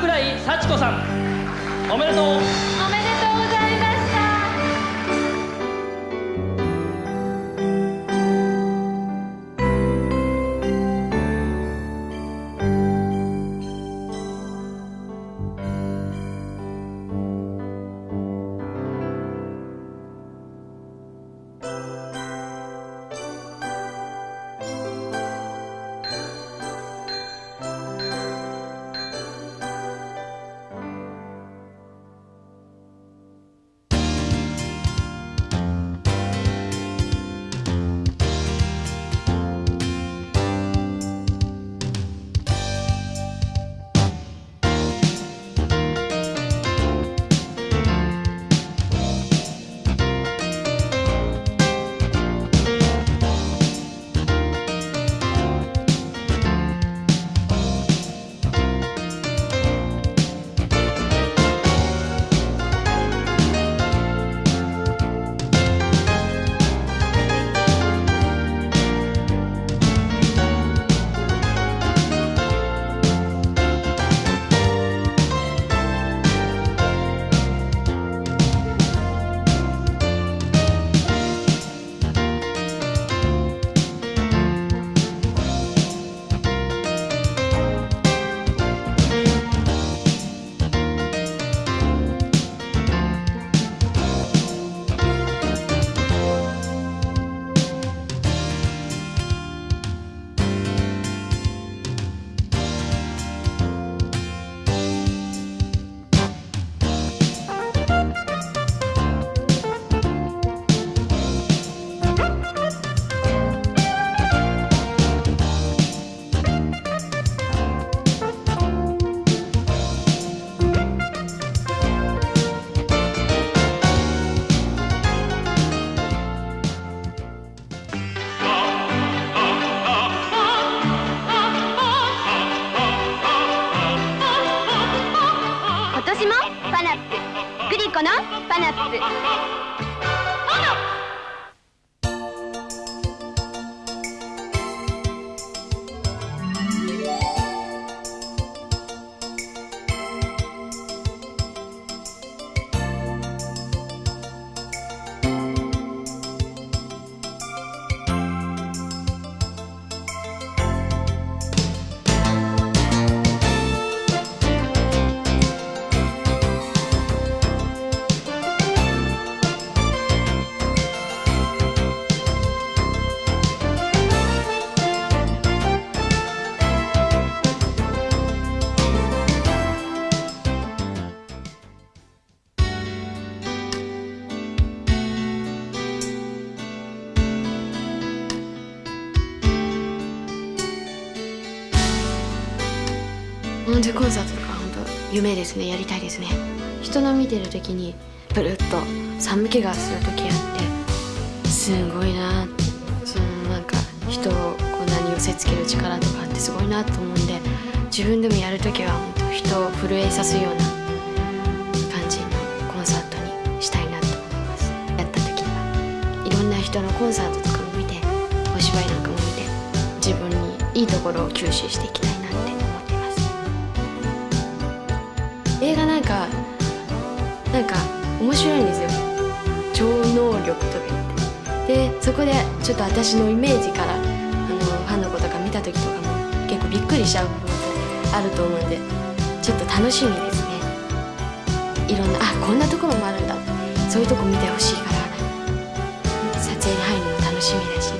桜井幸子さん。おめでとう。パナ本当コンサートとか本当夢ですね。やりたいですね。人の見てる時にブルッと寒気がする時あってすごいなそのなんか人をこんなに寄せつける力とかってすごいなと思うんで自分でもやる時は本当人を震えさすような感じのコンサートにしたいなと思います。やった時には。いろんな人のコンサートとかも見てお芝居なんかも見て自分にいいところを吸収していきたいなって。映画なんかなんか面白いんですよ。超能力とか言って。でそこでちょっと私のイメージからあのファンの子とか見た時とかも結構びっくりしちゃう部分があると思うんでちょっと楽しみですね。いろんなあこんなところもあるんだそういうとこ見てほしいから撮影に入るのも楽しみだし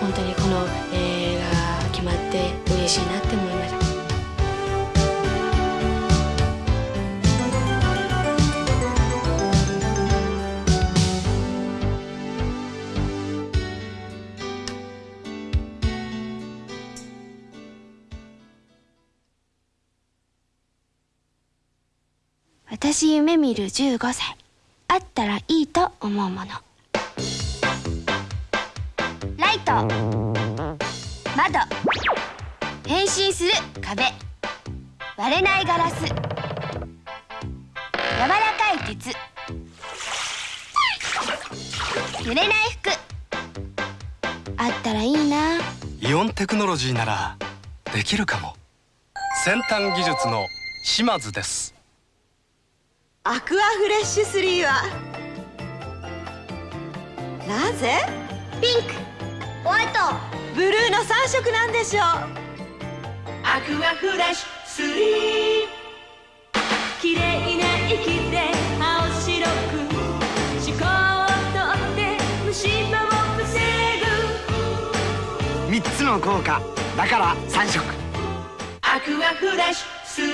本当にこの映画決まって嬉しいなって思いまし私夢見る15歳。あったらいいと思うもの。ライト。窓。変身する壁。割れないガラス。柔らかい鉄。濡れない服。あったらいいな。イオンテクノロジーならできるかも。先端技術の島津です。アクアフレッシュ3は？なぜ？ピンク。ホワイト。ブルーの3色なんでしょう。アクアフレッシュ3綺麗な息で青白く。思考をとって虫歯を防ぐ。3つの効果。だから3色。アクアフレッシュ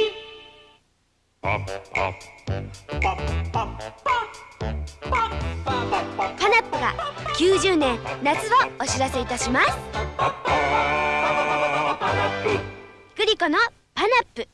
3パナップが90年夏をお知らせいたします。グリコのパナップ。